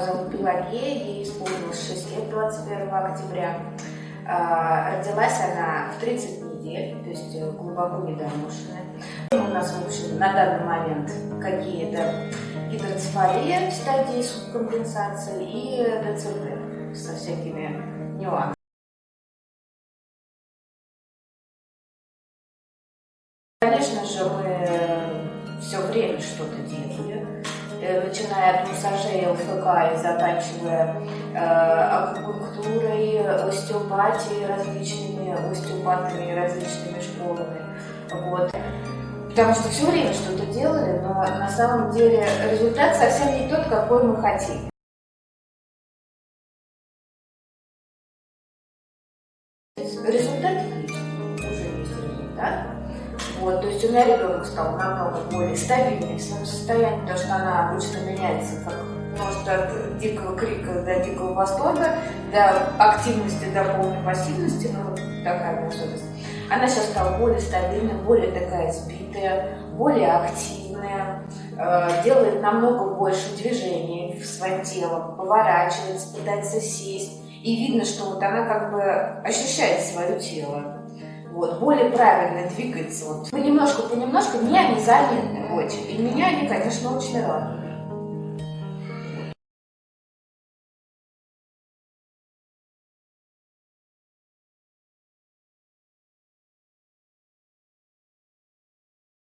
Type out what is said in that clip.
зовут Пелагея, ей исполнилось 6 лет 21 октября. А, родилась она в 30 недель, то есть э, глубоко недоношенная. У нас, на данный момент какие-то гидроцефалия в стадии субкомпенсации и ДЦП со всякими нюансами. Конечно же, мы все время что-то делали, э, начиная от массажей ЛФК и заканчивая э, акупунктурой, остеопатией различными, остеопатами различными школами. Вот. Потому что все время что-то делали, но на самом деле результат совсем не тот, какой мы хотим. Результат есть, уже есть результат. Вот, то есть у меня ребенок стал намного более стабильный в своем состоянии, потому что она обычно меняется как может от дикого крика до дикого восторга, до активности, до полной пассивности, ну вот такая особенность. Она сейчас стала более стабильной, более такая сбитая, более активная, э, делает намного больше движений своим телом, поворачивается, пытается сесть. И видно, что вот она как бы ощущает свое тело. Вот, более правильно двигается. Вот. Понемножку, понемножку меня они заметны очень. И меня они, конечно, очень радуют.